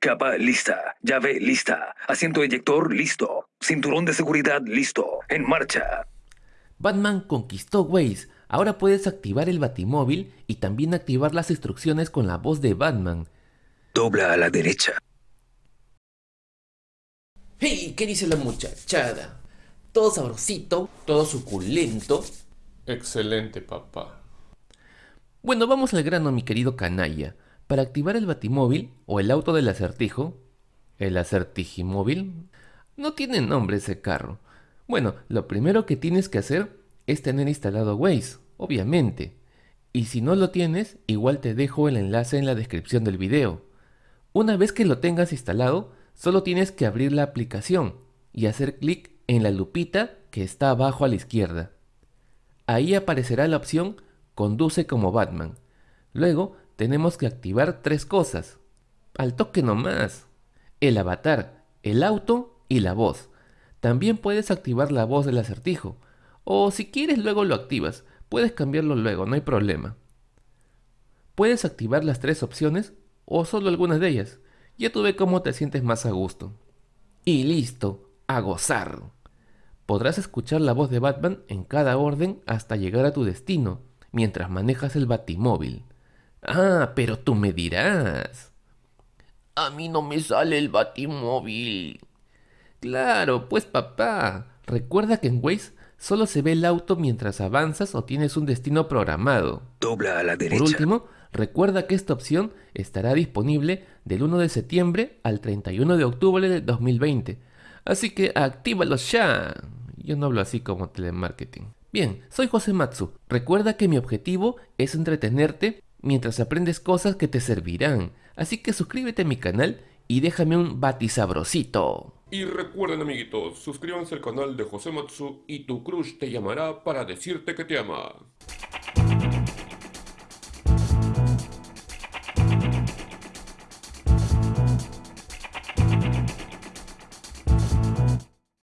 Capa lista. Llave lista. Asiento eyector listo. Cinturón de seguridad listo. En marcha. Batman conquistó Waze. Ahora puedes activar el batimóvil y también activar las instrucciones con la voz de Batman. Dobla a la derecha. ¡Hey! ¿Qué dice la muchachada? Todo sabrosito, todo suculento. Excelente, papá. Bueno, vamos al grano, mi querido canalla. Para activar el batimóvil o el auto del acertijo, el acertijimóvil, no tiene nombre ese carro. Bueno, lo primero que tienes que hacer es tener instalado Waze, obviamente. Y si no lo tienes, igual te dejo el enlace en la descripción del video. Una vez que lo tengas instalado, solo tienes que abrir la aplicación y hacer clic en la lupita que está abajo a la izquierda. Ahí aparecerá la opción Conduce como Batman. Luego tenemos que activar tres cosas. Al toque nomás. El avatar, el auto y la voz. También puedes activar la voz del acertijo. O si quieres luego lo activas. Puedes cambiarlo luego, no hay problema. Puedes activar las tres opciones o solo algunas de ellas. Ya tú ve cómo te sientes más a gusto. Y listo, a gozar. Podrás escuchar la voz de Batman en cada orden hasta llegar a tu destino, mientras manejas el batimóvil. Ah, pero tú me dirás. A mí no me sale el batimóvil. Claro, pues papá. Recuerda que en Waze solo se ve el auto mientras avanzas o tienes un destino programado. Dobla a la derecha. Por último, recuerda que esta opción estará disponible del 1 de septiembre al 31 de octubre de 2020. Así que actívalo ya. Yo no hablo así como telemarketing. Bien, soy José Matsu. Recuerda que mi objetivo es entretenerte mientras aprendes cosas que te servirán. Así que suscríbete a mi canal y déjame un batisabrosito. Y recuerden amiguitos, suscríbanse al canal de José Matsu y tu crush te llamará para decirte que te ama.